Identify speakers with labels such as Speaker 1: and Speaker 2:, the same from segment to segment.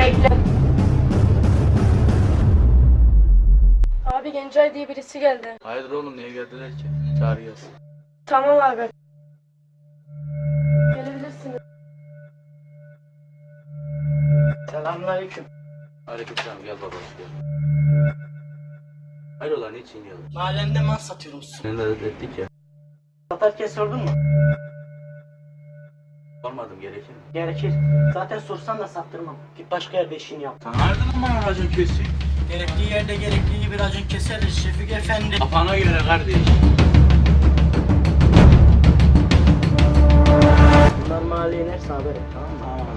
Speaker 1: Bekle.
Speaker 2: Abi Gencay diye birisi geldi.
Speaker 3: Hayırdır oğlum niye geldiler ki? Çağır gelsin.
Speaker 2: Tamam abi. Gelebilirsiniz.
Speaker 1: Selamünaleyküm.
Speaker 3: Aleykümselam gel babacığım gel. Hayrola niçin geldin?
Speaker 1: Mahallemde mal satıyorum.
Speaker 3: Seni de ettik ya.
Speaker 1: Satarken sordun mu?
Speaker 3: Sormadım gerekir mi?
Speaker 1: Gerekir. Zaten sorsan da sattırmam. Git başka yerde işini yap.
Speaker 3: Sen lan bana racon kesiyor?
Speaker 1: Gerektiği yerde gerektiği gibi racon keseriz Şefik Efendi.
Speaker 3: Kafana göre kardeş.
Speaker 1: Bunlar mahalleye inerse haber et tamam mı?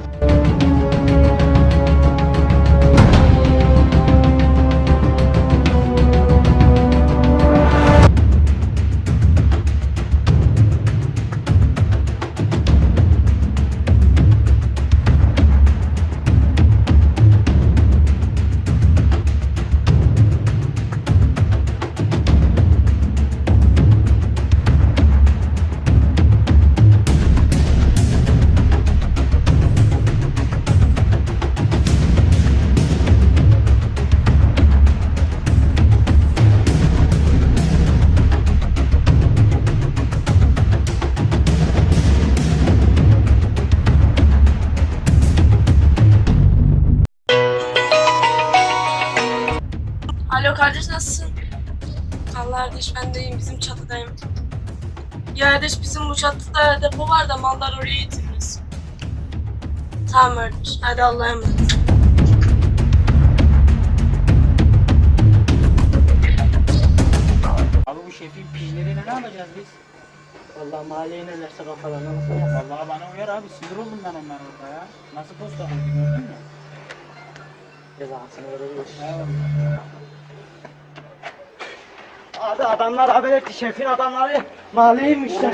Speaker 2: Alo kardeş nasılsın? Allah kardeş ben de iyiyim bizim çatıdayım. Ya kardeş bizim bu çatıda depo var da mallar oraya getiririz. Tamam kardeş hadi Allah'a emanet.
Speaker 4: Abi bu şefin pijleriyle ne yapacağız biz?
Speaker 1: Vallahi mahalleye inerlerse kafalarına nasıl yap?
Speaker 4: Vallahi bana uyar abi sinir oldum ben onlar orada ya. Nasıl posta koydu gördün mü?
Speaker 1: Cezasını verebilir.
Speaker 4: Evet.
Speaker 1: Abi adamlar haber etti. Şefin adamları mahalleye inmişler.